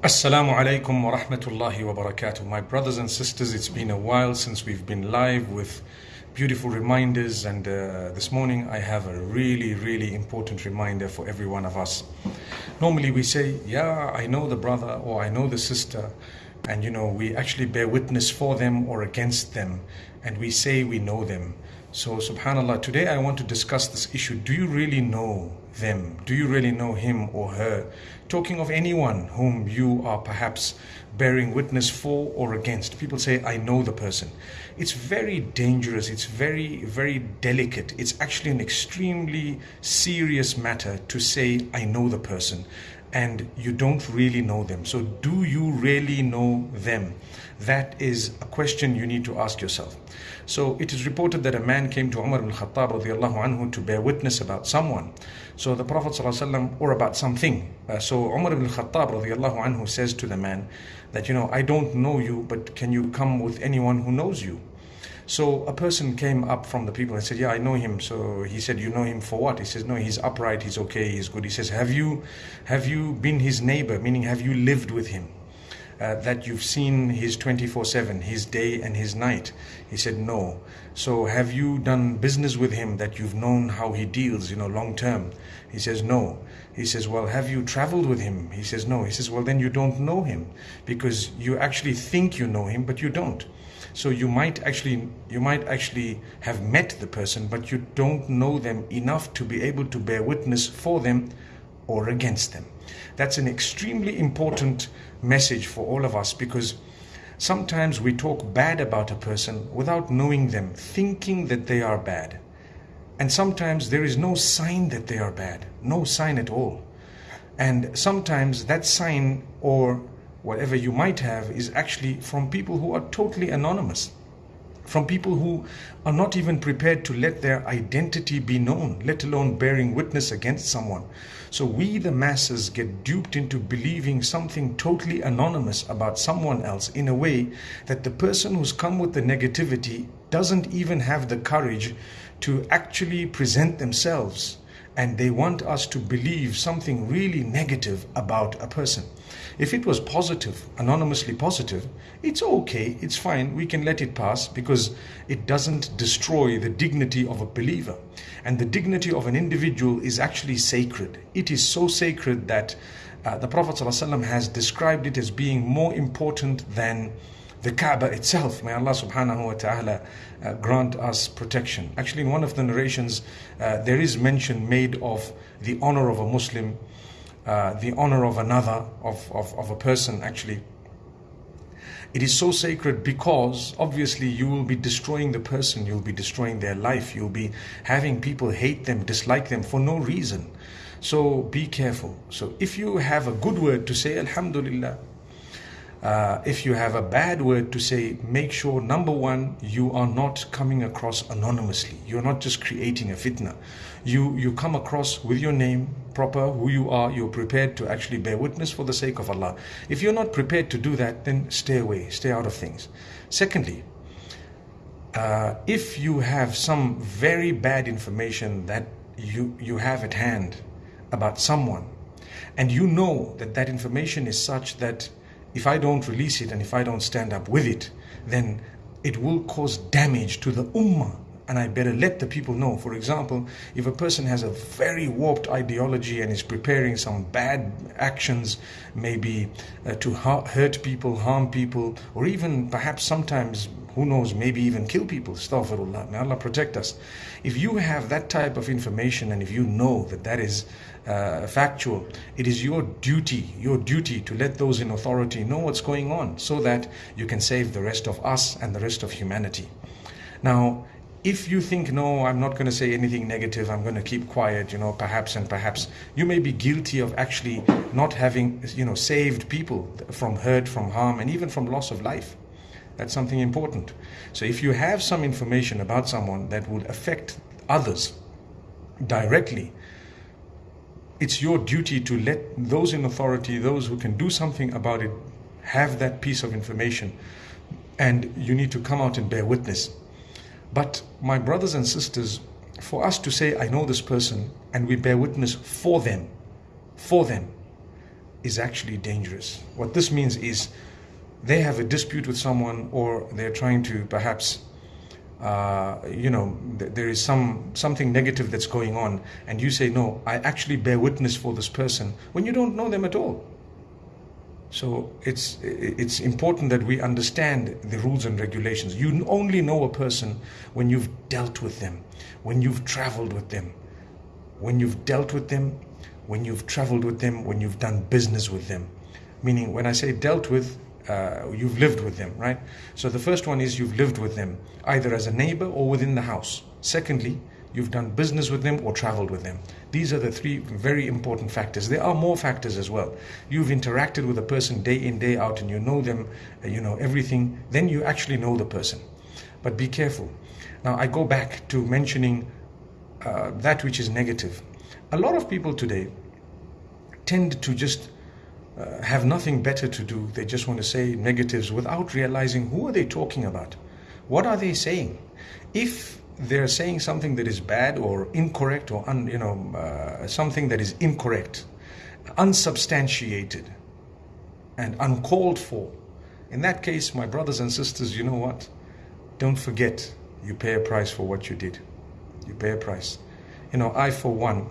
Assalamu alaikum wa rahmatullahi wa barakatuh. My brothers and sisters, it's been a while since we've been live with beautiful reminders, and uh, this morning I have a really, really important reminder for every one of us. Normally we say, Yeah, I know the brother or I know the sister, and you know, we actually bear witness for them or against them, and we say we know them. So, subhanAllah, today I want to discuss this issue. Do you really know them? Do you really know him or her? Talking of anyone whom you are perhaps bearing witness for or against. People say, I know the person. It's very dangerous. It's very, very delicate. It's actually an extremely serious matter to say, I know the person and you don't really know them. So, do you really know them? That is a question you need to ask yourself. So, it is reported that a man came to Umar ibn Khattab anhu to bear witness about someone. So, the Prophet ﷺ, or about something. Uh, so, Umar ibn Khattab anhu says to the man that, you know, I don't know you, but can you come with anyone who knows you? So a person came up from the people and said, "Yeah, I know him." So he said, "You know him for what?" He says, "No, he's upright. He's okay. He's good." He says, "Have you, have you been his neighbor? Meaning, have you lived with him?" Uh, that you've seen his 24-7, his day and his night? He said, no. So have you done business with him that you've known how he deals, you know, long term? He says, no. He says, well, have you traveled with him? He says, no. He says, well, then you don't know him because you actually think you know him, but you don't. So you might actually you might actually have met the person, but you don't know them enough to be able to bear witness for them or against them. That's an extremely important message for all of us because sometimes we talk bad about a person without knowing them, thinking that they are bad. And sometimes there is no sign that they are bad, no sign at all. And sometimes that sign or whatever you might have is actually from people who are totally anonymous from people who are not even prepared to let their identity be known, let alone bearing witness against someone. So we, the masses, get duped into believing something totally anonymous about someone else in a way that the person who's come with the negativity doesn't even have the courage to actually present themselves and they want us to believe something really negative about a person. If it was positive, anonymously positive, it's okay, it's fine, we can let it pass because it doesn't destroy the dignity of a believer. And the dignity of an individual is actually sacred. It is so sacred that uh, the Prophet ﷺ has described it as being more important than the Kaaba itself. May Allah subhanahu wa ta'ala uh, grant us protection. Actually, in one of the narrations, uh, there is mention made of the honor of a Muslim, uh, the honor of another, of, of, of a person actually. It is so sacred because obviously you will be destroying the person, you'll be destroying their life, you'll be having people hate them, dislike them for no reason. So be careful. So if you have a good word to say, Alhamdulillah, uh, if you have a bad word to say, make sure number one, you are not coming across anonymously. You're not just creating a fitna. You, you come across with your name, proper, who you are, you're prepared to actually bear witness for the sake of Allah. If you're not prepared to do that, then stay away, stay out of things. Secondly, uh, if you have some very bad information that you, you have at hand about someone, and you know that that information is such that if I don't release it and if I don't stand up with it, then it will cause damage to the ummah. And I better let the people know. For example, if a person has a very warped ideology and is preparing some bad actions, maybe uh, to hurt people, harm people, or even perhaps sometimes, who knows, maybe even kill people, astaghfirullah, may Allah protect us. If you have that type of information and if you know that that is uh, factual. It is your duty, your duty to let those in authority know what's going on so that you can save the rest of us and the rest of humanity. Now, if you think, no, I'm not going to say anything negative, I'm going to keep quiet, you know, perhaps and perhaps, you may be guilty of actually not having, you know, saved people from hurt, from harm, and even from loss of life. That's something important. So if you have some information about someone that would affect others directly, it's your duty to let those in authority, those who can do something about it, have that piece of information. And you need to come out and bear witness. But, my brothers and sisters, for us to say, I know this person, and we bear witness for them, for them, is actually dangerous. What this means is they have a dispute with someone or they're trying to perhaps uh, you know th- there is some something negative that's going on and you say no i actually bear witness for this person when you don't know them at all so it's it's important that we understand the rules and regulations you only know a person when you've dealt with them when you've traveled with them when you've dealt with them when you've traveled with them when you've done business with them meaning when i say dealt with uh, you've lived with them, right? So the first one is you've lived with them, either as a neighbor or within the house. Secondly, you've done business with them or traveled with them. These are the three very important factors. There are more factors as well. You've interacted with a person day in, day out, and you know them, uh, you know everything, then you actually know the person. But be careful. Now, I go back to mentioning uh, that which is negative. A lot of people today tend to just uh, have nothing better to do. They just want to say negatives without realizing who are they talking about? What are they saying? If they're saying something that is bad or incorrect or un, you know uh, something that is incorrect, unsubstantiated, and uncalled for, in that case, my brothers and sisters, you know what? Don't forget, you pay a price for what you did. You pay a price. You know, I for one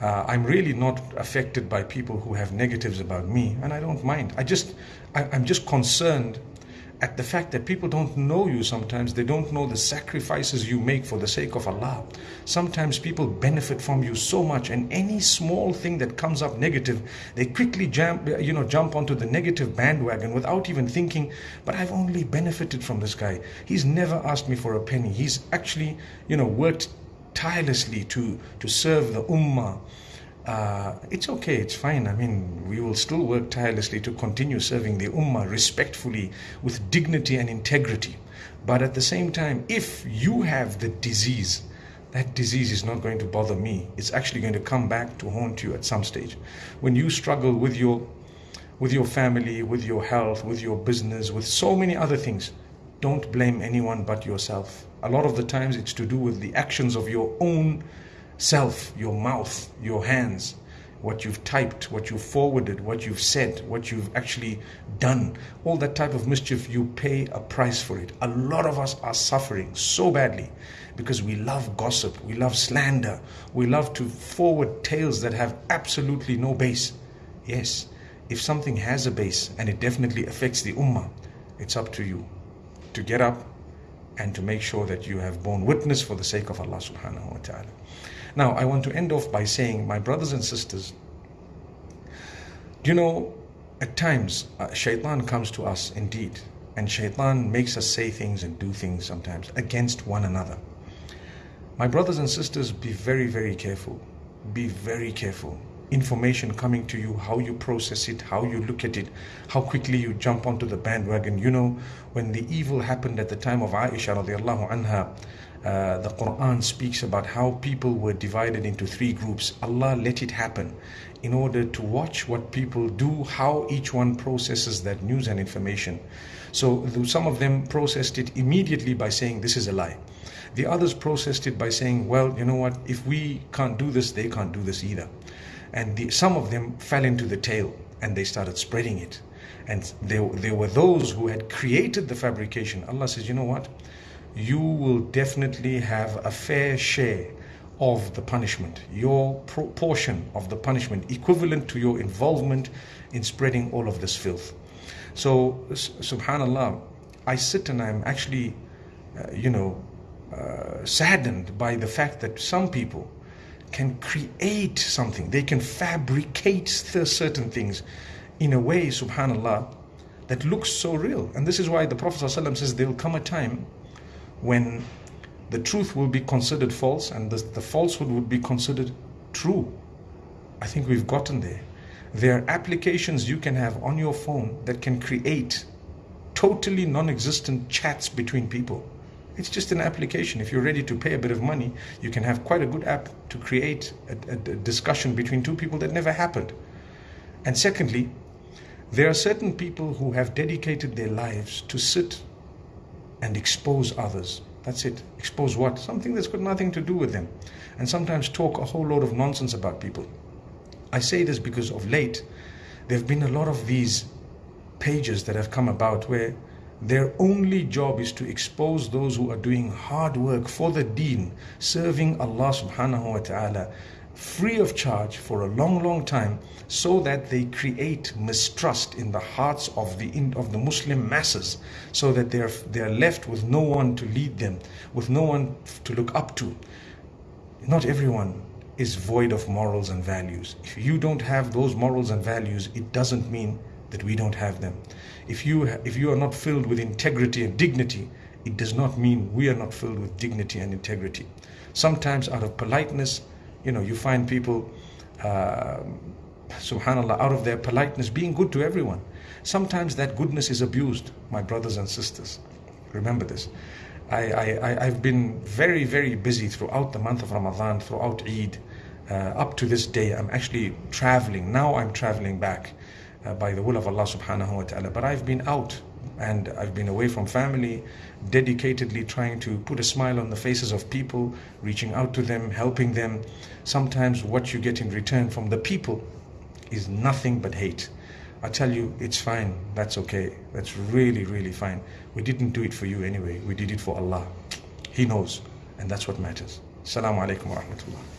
uh, I'm really not affected by people who have negatives about me, and I don't mind. I just, I, I'm just concerned at the fact that people don't know you sometimes. They don't know the sacrifices you make for the sake of Allah. Sometimes people benefit from you so much, and any small thing that comes up negative, they quickly jump, you know, jump onto the negative bandwagon without even thinking, but I've only benefited from this guy. He's never asked me for a penny. He's actually, you know, worked tirelessly to, to serve the ummah, uh, it's okay, it's fine. I mean, we will still work tirelessly to continue serving the ummah respectfully, with dignity and integrity. But at the same time, if you have the disease, that disease is not going to bother me. It's actually going to come back to haunt you at some stage. When you struggle with your with your family, with your health, with your business, with so many other things, don't blame anyone but yourself. A lot of the times it's to do with the actions of your own self, your mouth, your hands, what you've typed, what you've forwarded, what you've said, what you've actually done. All that type of mischief, you pay a price for it. A lot of us are suffering so badly because we love gossip, we love slander, we love to forward tales that have absolutely no base. Yes, if something has a base and it definitely affects the ummah, it's up to you to get up and to make sure that you have borne witness for the sake of Allah subhanahu wa ta'ala. Now, I want to end off by saying, my brothers and sisters, do you know, at times, uh, shaitan comes to us indeed, and shaitan makes us say things and do things sometimes against one another. My brothers and sisters, be very, very careful. Be very careful information coming to you, how you process it, how you look at it, how quickly you jump onto the bandwagon. You know, when the evil happened at the time of Aisha radiallahu anha, uh, the Quran speaks about how people were divided into three groups. Allah let it happen in order to watch what people do, how each one processes that news and information. So some of them processed it immediately by saying, This is a lie. The others processed it by saying, Well, you know what, if we can't do this, they can't do this either and the, some of them fell into the tale and they started spreading it. And there, there were those who had created the fabrication. Allah says you know what? You will definitely have a fair share of the punishment. Your proportion of the punishment equivalent to your involvement in spreading all of this filth. So subhanallah i sit and i'm actually uh, you know uh, saddened by the fact that some people can create something, they can fabricate certain things in a way, subhanAllah, that looks so real. And this is why the Prophet ﷺ says there will come a time when the truth will be considered false and the, the falsehood would be considered true. I think we've gotten there. There are applications you can have on your phone that can create totally non existent chats between people. It's just an application. If you're ready to pay a bit of money, you can have quite a good app to create a, a, discussion between two people that never happened. And secondly, there are certain people who have dedicated their lives to sit and expose others. That's it. Expose what? Something that's got nothing to do with them. And sometimes talk a whole load of nonsense about people. I say this because of late, there have been a lot of these pages that have come about where their only job is to expose those who are doing hard work for the deen, serving Allah subhanahu wa ta'ala free of charge for a long, long time so that they create mistrust in the hearts of the of the Muslim masses so that they're they're left with no one to lead them, with no one to look up to. Not everyone is void of morals and values. If you don't have those morals and values, it doesn't mean that we don't have them. If you if you are not filled with integrity and dignity, it does not mean we are not filled with dignity and integrity. Sometimes out of politeness, you know, you find people, uh, subhanAllah, out of their politeness being good to everyone. Sometimes that goodness is abused, my brothers and sisters. Remember this. I, I, I've been very, very busy throughout the month of Ramadan, throughout Eid, uh, up to this day. I'm actually traveling. Now I'm traveling back uh, by the will of Allah subhanahu wa ta'ala. But I've been out and I've been away from family, dedicatedly trying to put a smile on the faces of people, reaching out to them, helping them. Sometimes what you get in return from the people is nothing but hate. I tell you, it's fine. That's okay. That's really, really fine. We didn't do it for you anyway. We did it for Allah. He knows. And that's what matters. Assalamu alaikum wa rahmatullah.